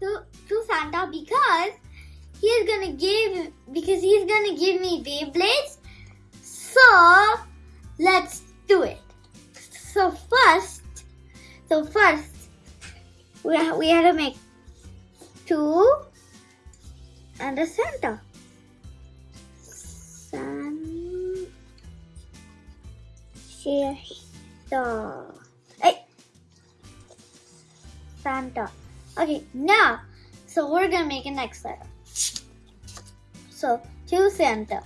to, to Santa because he's gonna give because he's gonna give me Beyblades. So let's do it. So first, so first we ha- we had to make two and a Santa. Santa. Hey. Santa. Okay, now, so we're gonna make a next letter. So, to Santa.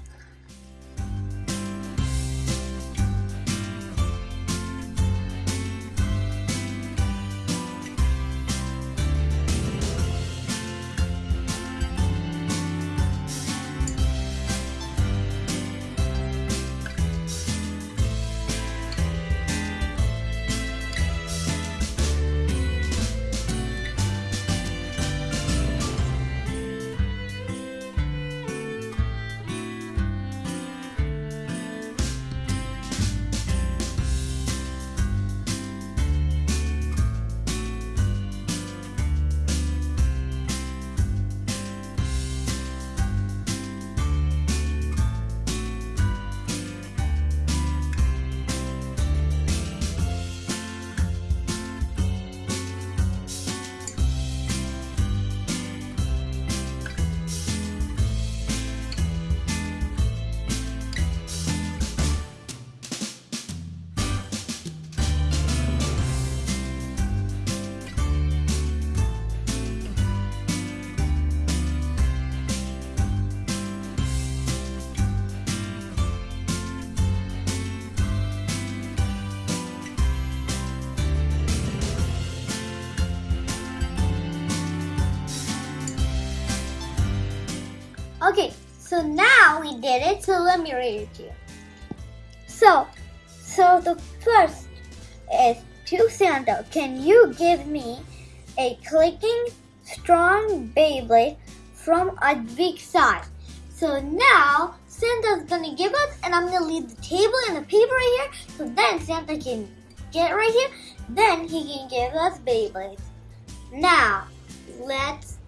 Okay, so now we did it, so let me read it to you. So, so the first is to Santa, can you give me a clicking strong Beyblade from a big side? So now Santa's gonna give us, and I'm gonna leave the table and the paper right here, so then Santa can get right here, then he can give us Beyblades. Now, let's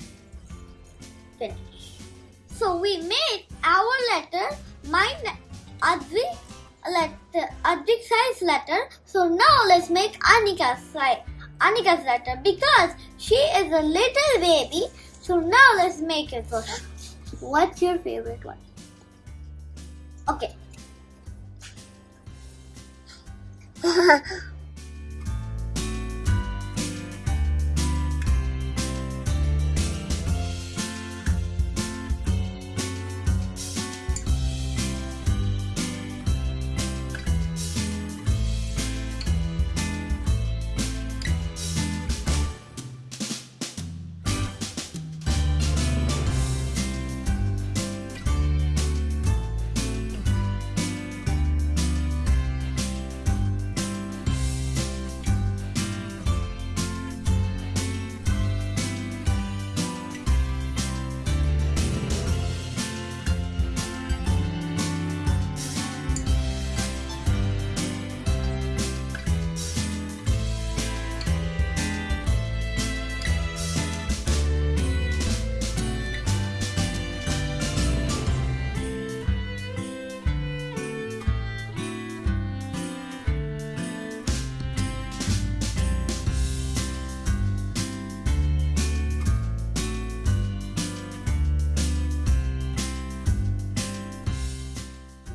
finish. So we made our letter, my Advik letter, Advik size letter. So now let's make Anika's size, Anika's letter because she is a little baby. So now let's make it for her. What's your favorite one? Okay.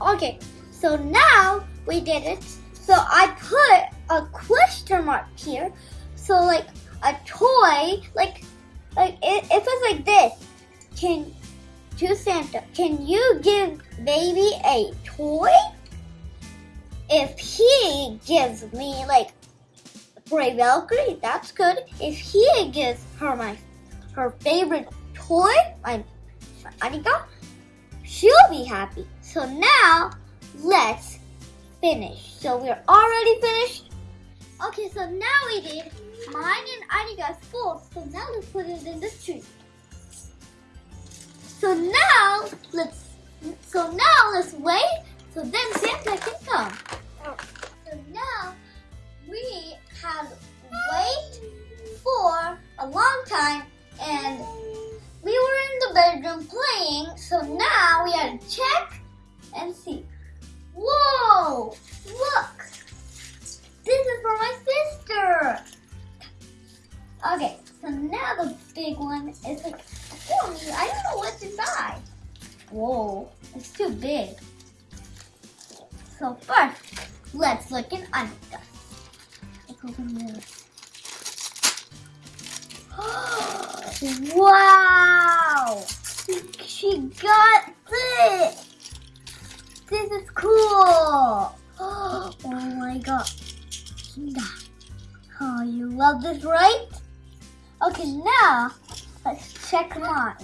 Okay, so now we did it. So I put a question mark here. So like a toy, like like it, it's like this, can to Santa, can you give baby a toy? If he gives me like Brave Valkyrie, that's good. If he gives her my her favorite toy, my Anika, she'll be happy. So now let's finish. So we're already finished. Okay, so now we did mine and Anika's full. So now let's put it in the tree. So now let's so now let's wait so then Santa can come. So now we gotta check and see. Whoa! Look! This is for my sister! Okay, so now the big one is like, oh, I don't know what's inside. Whoa, it's too big. So first, let's look in Anika. Let's open this. wow! She got this! This is cool! Oh my god. Oh, you love this, right? Okay, now let's check mine.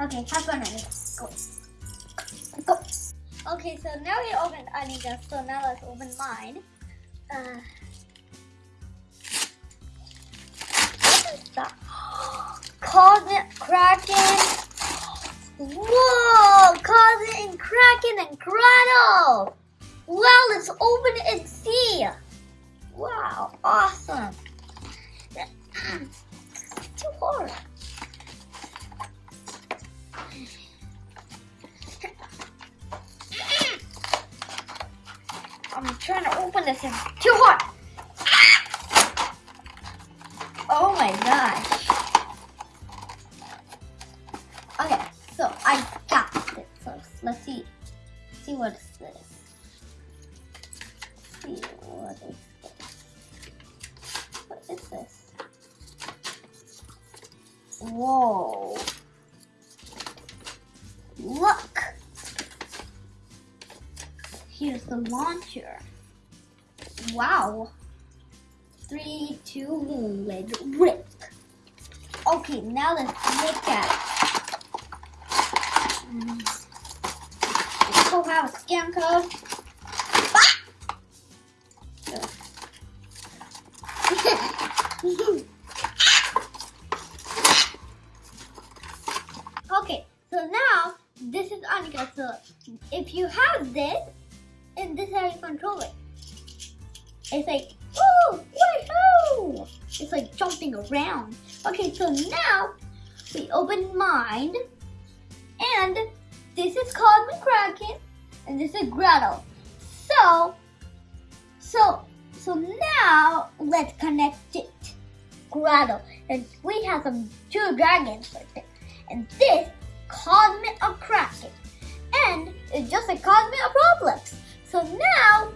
Okay, have fun, Annika. Go. Go. Okay, so now we opened Annika, so now let's open mine. Uh, what is that? Cosmic Kraken. Whoa! Cosmic Kraken and Grotto. Well, let's open it and see. Wow, awesome. Too hard. I'm trying to open this and too hard. Whoa. Look. Here's the launcher. Wow. Three, two, one, let's rip. Okay, now let's look at it. Mm. So have a scan code. So now this is Anika. So if you have this, and this is how you control it. It's like, oh, woohoo! It's like jumping around. Okay, so now we open mine, and this is Cosmic Kraken, and this is Grotto. So, so, so now let's connect it. Grotto, and we have some two dragons right there, and this Cosmic of Kraken, and it's just a Cosmic of. So now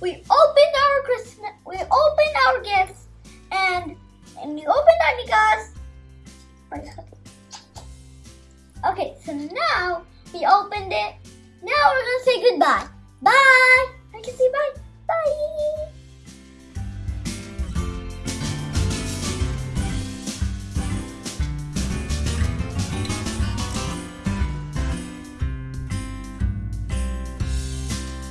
we opened our Christmas, we opened our gifts, and and you opened our Anika's. Okay, so now we opened it. Now we're gonna say goodbye. Bye. I can say. Bye.